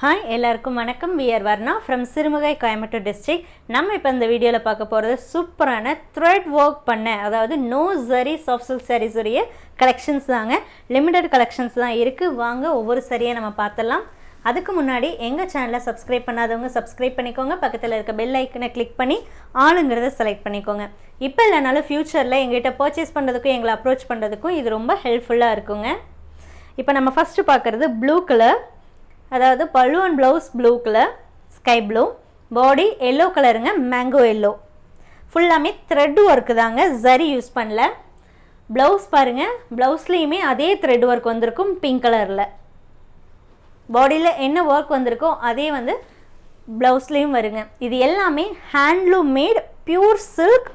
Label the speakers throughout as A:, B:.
A: Hi எல்லாருக்கும் வணக்கம். We're Varna from Sirumugai Coimbatore district நம்ம இப்போ இந்த வீடியோவில் பார்க்க போகிறது சூப்பரான த்ரெட் ஒர்க் பண்ண அதாவது நோ சரி சாஃப்ட் சில்க் சாரீஸ் உடைய கலெக்ஷன்ஸ் தாங்க. லிமிடெட் கலெக்ஷன்ஸ் தான் இருக்குது வாங்க ஒவ்வொரு சரியை நம்ம பார்த்துடலாம். அதுக்கு முன்னாடி எங்கள் சேனலை சப்ஸ்கிரைப் பண்ணாதவங்க சப்ஸ்கிரைப் பண்ணிக்கோங்க. பக்கத்தில் இருக்க பெல் ஐக்கனை கிளிக் பண்ணி ஆளுங்கிறத செலக்ட் பண்ணிக்கோங்க. இப்போ இல்லைனாலும் ஃப்யூச்சரில் எங்கள்கிட்ட பர்ச்சேஸ் பண்ணுறதுக்கும் எங்களை அப்ரோச் பண்ணுறதுக்கும் இது ரொம்ப ஹெல்ப்ஃபுல்லாக இருக்குங்க. இப்போ நம்ம ஃபஸ்ட்டு பார்க்குறது ப்ளூ கலர் அதாவது பழுவன் and blouse blue colour sky blue body yellow கலருங்க மேங்கோ எல்லோ ஃபுல்லாமே த்ரெட் ஒர்க்கு தாங்க ஜரி யூஸ் பண்ணல. ப்ளவுஸ் பாருங்கள் ப்ளவுஸ்லேயுமே அதே த்ரெட் ஒர்க் வந்திருக்கும் பிங்க் கலரில் பாடியில் என்ன ஒர்க் வந்திருக்கோ அதே வந்து ப்ளவுஸ்லேயும் வருங்க. இது எல்லாமே handloom made pure silk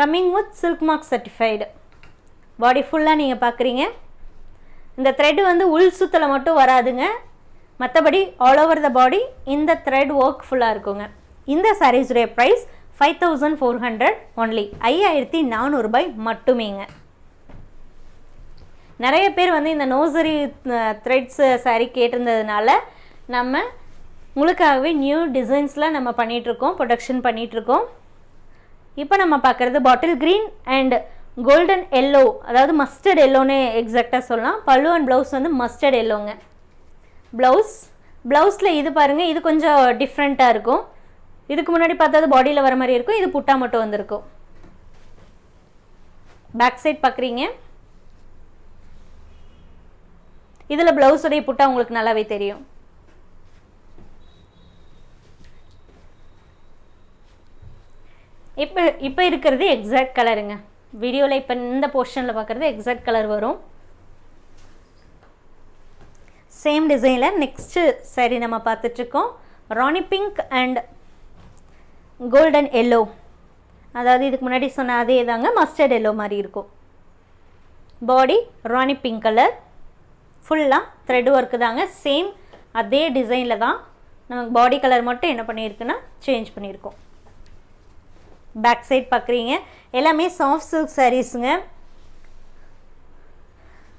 A: coming with silk mark certified body ஃபுல்லாக நீங்கள் பார்க்குறீங்க இந்த த்ரெட் வந்து உள் சுத்தலை மட்டும் வராதுங்க. மற்றபடி ஆல் ஓவர் த பாடி இந்த த்ரெட் ஒர்க் ஃபுல்லாக இருக்குங்க. இந்த சாரீஸுடைய price five thousand four hundred only ஐயாயிரத்தி நானூறுபாய் மட்டுமேங்க. நிறைய பேர் வந்து இந்த நோசரி த்ரெட்ஸ் சாரீ கேட்டிருந்ததுனால நம்ம உங்களுக்காகவே நியூ டிசைன்ஸில் நம்ம பண்ணிகிட்ருக்கோம் ப்ரொடக்ஷன் பண்ணிகிட்ருக்கோம் இப்போ நம்ம பார்க்குறது bottle green and golden yellow அதாவது மஸ்டர்ட் எல்லோன்னு எக்ஸாக்டாக சொல்லலாம். பல்லு அண்ட் ப்ளவுஸ் வந்து மஸ்டர்ட் எல்லோங்க ப்ளவுஸ் ப்ளவுஸில் இது பாருங்கள் இது கொஞ்சம் டிஃப்ரெண்ட்டாக இருக்கும். இதுக்கு முன்னாடி பார்த்தது பாடியில் வர மாதிரி இருக்கும் இது புட்டா மட்டும் வந்திருக்கும். பேக் சைட் பார்க்குறீங்க இதில் ப்ளவுஸுடைய புட்டா உங்களுக்கு நல்லாவே தெரியும். இப்போ இப்போ இருக்கிறது எக்ஸாக்ட் கலருங்க வீடியோவில் இப்போ இந்த போர்ஷனில் பார்க்குறது எக்ஸாக்ட் கலர் வரும். சேம் டிசைனில் நெக்ஸ்ட்டு சரி நம்ம பார்த்துட்ருக்கோம் rani pink and golden yellow அதாவது இதுக்கு முன்னாடி சொன்ன அதே தாங்க மஸ்டர்ட் எல்லோ மாதிரி இருக்கும். பாடி ராணி பிங்க் கலர் ஃபுல்லாக த்ரெட் ஒர்க்கு தாங்க. சேம் அதே டிசைனில் தான் நமக்கு பாடி கலர் மட்டும் என்ன பண்ணியிருக்குன்னா சேஞ்ச் பண்ணியிருக்கோம். பேக் சைட் பார்க்குறீங்க. எல்லாமே சாஃப்ட் சில்க் சாரீஸுங்க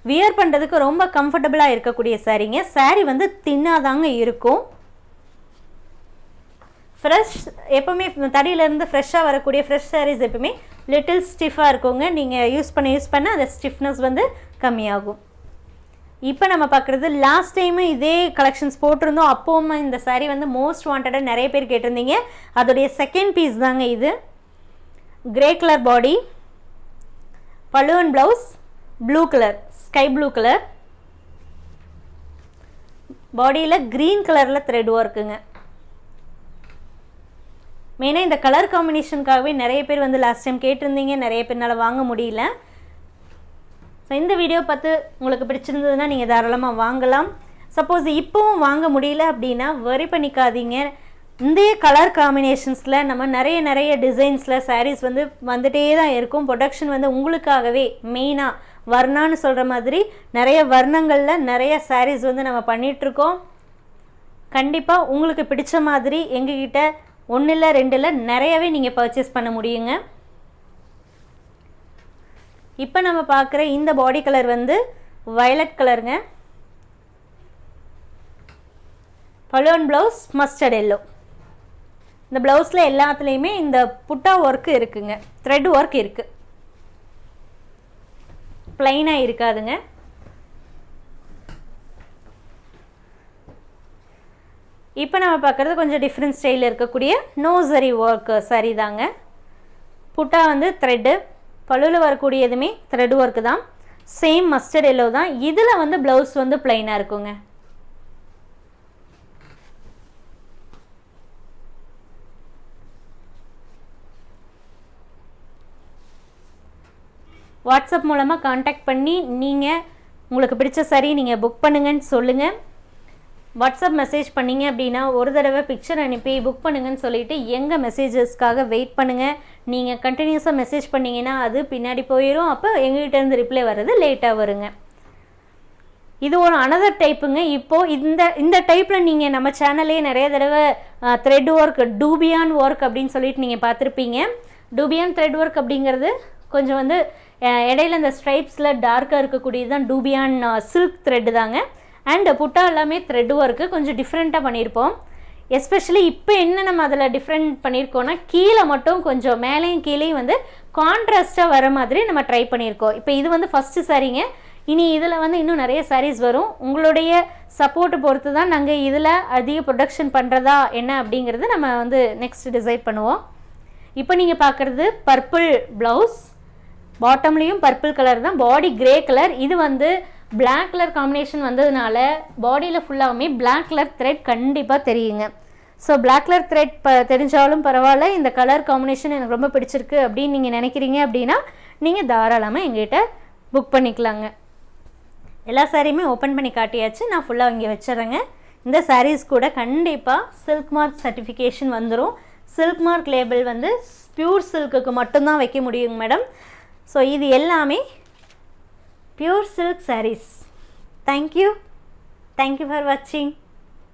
A: வியர் பண்ணுறதுக்கு ரொம்ப கம்ஃபர்டபுளாக இருக்கக்கூடிய சாரீங்க சாரீ வந்து தின்னாதாங்க இருக்கும். ஃப்ரெஷ் எப்போவுமே தடியிலேருந்து ஃப்ரெஷ்ஷாக வரக்கூடிய ஃப்ரெஷ் சாரீஸ் எப்பவுமே லிட்டில் ஸ்டிஃபாக இருக்குங்க. நீங்கள் யூஸ் பண்ண யூஸ் பண்ண அந்த ஸ்டிஃப்னஸ் வந்து கம்மியாகும். இப்போ நம்ம பார்க்குறது லாஸ்ட் டைமு இதே கலெக்ஷன்ஸ் போட்டிருந்தோம். அப்போவும் இந்த சாரீ வந்து மோஸ்ட் வாண்டடாக நிறைய பேர் கேட்டிருந்தீங்க. அதோடைய செகண்ட் பீஸ் தாங்க இது. Grey colour body balloon blouse blue colour sky blue colour பாடியில் க்ரீன் கலரில் த்ரெட் ஒர்க்குங்க மெயினாக இந்த கலர் காம்பினேஷனுக்காகவே நிறைய பேர் வந்து லாஸ்ட் டைம் கேட்டிருந்தீங்க. நிறைய பேர்னால் வாங்க முடியல. ஸோ இந்த வீடியோ பார்த்து உங்களுக்கு பிடிச்சிருந்ததுன்னா நீங்கள் தாராளமாக வாங்கலாம். சப்போஸ் இப்போவும் வாங்க முடியல அப்படின்னா வரி பண்ணிக்காதீங்க. இந்த கலர் காம்பினேஷன்ஸில் நம்ம நிறைய நிறைய டிசைன்ஸில் சாரீஸ் வந்து வந்துகிட்டே தான் இருக்கும். ப்ரொடக்ஷன் வந்து உங்களுக்காகவே மெயினாக வர்ணான்னு சொல்கிற மாதிரி நிறைய வர்ணங்களில் நிறைய சாரீஸ் வந்து நம்ம பண்ணிகிட்ருக்கோம் கண்டிப்பாக உங்களுக்கு பிடிச்ச மாதிரி எங்ககிட்ட ஒன்று இல்லை ரெண்டில் நிறையவே நீங்கள் பர்ச்சேஸ் பண்ண முடியுங்க. இப்போ நம்ம பார்க்குற இந்த பாடி கலர் வந்து வயலட் கலருங்க பலோன் ப்ளவுஸ் மஸ்டர்ட் எல்லோ இந்த ப்ளவுஸில் எல்லாத்துலேயுமே இந்த புட்டா ஒர்க்கு இருக்குங்க. த்ரெட் ஒர்க் இருக்குது ப்ளைனாக இருக்காதுங்க. இப்போ நம்ம பார்க்குறது கொஞ்சம் டிஃப்ரெண்ட் ஸ்டைலில் இருக்கக்கூடிய நோசரி ஒர்க்கு சரி தாங்க புட்டா வந்து த்ரெட்டு பழுவில் வரக்கூடியதுமே த்ரெட் ஒர்க்கு தான். சேம் மஸ்டர்ட் எல்லோ தான். இதில் வந்து ப்ளவுஸ் வந்து ப்ளைனாக இருக்குங்க. வாட்ஸ்அப் மூலமாக காண்டாக்ட் பண்ணி நீங்கள் உங்களுக்கு பிடிச்ச சரி நீங்கள் புக் பண்ணுங்கன்னு சொல்லுங்கள் வாட்ஸ்அப் மெசேஜ் பண்ணிங்க அப்படின்னா ஒரு தடவை பிக்சர் அனுப்பி புக் பண்ணுங்கன்னு சொல்லிவிட்டு எங்கள் மெசேஜஸ்க்காக வெயிட் பண்ணுங்கள் நீங்கள் கண்டினியூஸாக மெசேஜ் பண்ணிங்கன்னா அது பின்னாடி போயிடும் அப்போ எங்ககிட்டேருந்து ரிப்ளை வர்றது லேட்டாக வருங்க. இது ஒரு அனதர் டைப்புங்க இப்போது இந்த இந்த டைப்பில் நீங்கள் நம்ம சேனல்லே நிறைய தடவை த்ரெட் ஒர்க் டூபியான் ஒர்க் அப்படின்னு சொல்லிட்டு நீங்கள் பார்த்துருப்பீங்க. டூபியான் த்ரெட் ஒர்க் அப்படிங்கிறது கொஞ்சம் வந்து இடையில இந்த ஸ்ட்ரைப்ஸில் டார்க்காக இருக்கக்கூடியது தான் டூபியான் சில்க் த்ரெட்டு தாங்க. அண்ட் புட்டா எல்லாமே த்ரெட் ஒர்க்கு கொஞ்சம் டிஃப்ரெண்ட்டாக பண்ணியிருப்போம் எஸ்பெஷலி இப்போ என்ன நம்ம அதில் டிஃப்ரெண்ட் பண்ணியிருக்கோன்னா கீழே மட்டும் கொஞ்சம் மேலேயும் கீழேயும் வந்து கான்ட்ராஸ்ட்டாக வர மாதிரி நம்ம ட்ரை பண்ணியிருக்கோம் இப்போ இது வந்து ஃபஸ்ட்டு சாரீங்க. இனி இதில் வந்து இன்னும் நிறைய சாரீஸ் வரும். உங்களுடைய சப்போர்ட்டை பொறுத்து தான் நாங்கள் இதில் அதிக ப்ரொடக்ஷன் பண்ணுறதா என்ன அப்படிங்கிறது நம்ம வந்து நெக்ஸ்ட் டிசைட் பண்ணுவோம். இப்போ நீங்கள் பார்க்குறது பர்பிள் ப்ளவுஸ் பாட்டம்லேயும் பர்பிள் கலர் தான். பாடி கிரே கலர் இது வந்து பிளாக் கலர் காம்பினேஷன் வந்ததுனால பாடியில் ஃபுல்லாகவுமே பிளாக் கலர் த்ரெட் கண்டிப்பாக தெரியுங்க. ஸோ பிளாக் கலர் த்ரெட் ப தெரிஞ்சாலும் பரவாயில்ல. இந்த கலர் காம்பினேஷன் எனக்கு ரொம்ப பிடிச்சிருக்கு அப்படின்னு நீங்கள் நினைக்கிறீங்க அப்படின்னா நீங்கள் தாராளமாக எங்கிட்ட புக் பண்ணிக்கலாங்க. எல்லா சாரியுமே ஓப்பன் பண்ணி காட்டியாச்சு. நான் ஃபுல்லாக இங்கே வச்சிடுறேங்க. இந்த சாரீஸ் கூட கண்டிப்பாக சில்க் மார்க் சர்டிஃபிகேஷன் வந்துடும் சில்க் மார்க் லேபிள் வந்து பியூர் சில்க்குக்கு மட்டும்தான் வைக்க முடியுங்க மேடம் ஸோ இது எல்லாமே pure silk saris thank you thank you for வாட்சிங்